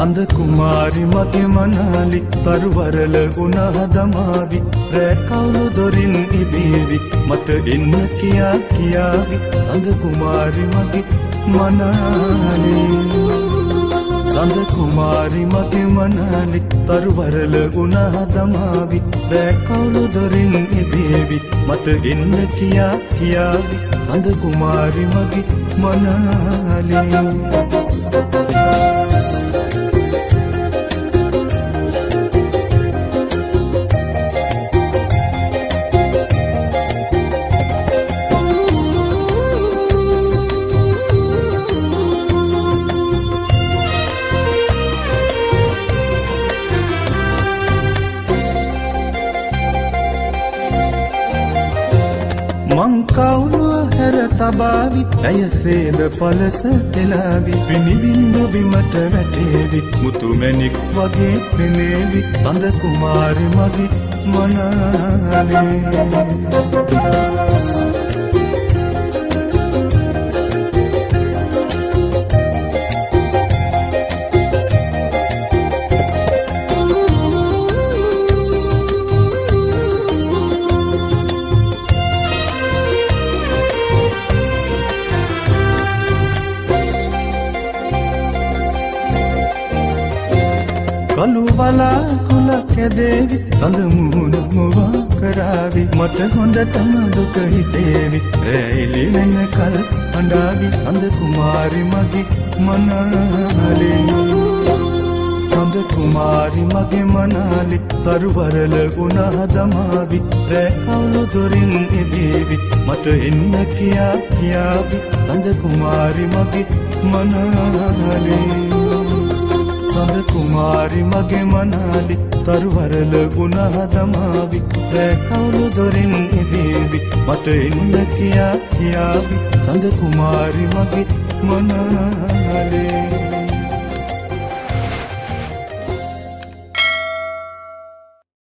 සඳ කුමාරි මගේ මනාලි තරුවරල ගුණ හදමාවි රැකවුණු දොරින් ඉබේවි. මට එන්න කියා කියාවි. සඳ කුමාරි මගේ මනාලි. සඳ කුමාරි මගේ මනාලි තරුවරල ගුණ හදමාවි රැකවුණු දොරින් ඉබේවි. මට එන්න කියා කියාවි. සඳ කුමාරි මගේ මනාලි. මංකවුනුව හැර තබාවි. ඇයසේද පලස එලාවි පිණිබින්දු බිමට වැටේවි. මුතුමැනික් වගේ පෙනේවි. සඳ කුමාරි මගේ මනාලේ. කළු වලාකුල කැදේවි සඳමුණ මොවා කරාවි. මට හොඳටම දුක හිතේවි. රැයිලි වෙන කල අඩාවි සඳ කුමාරි මගේ මනාලේ. සඳ කුමාරි මගේ මනාලි. තරුවරල ගුණ හදමාවි රැකවුණු දොරින් එදේවි. මට එන්න කියා කියාවි. සඳ කුමාරි මගේ මනාලේ. සඳ කුමාරි මගේ මනාලි තරුවරල ගුණ හදමාවි රැකවුණු දොරින් ඉදේවි මට එන්න කියා කියාවි. සඳ කුමාරි මගේ මනාලේ.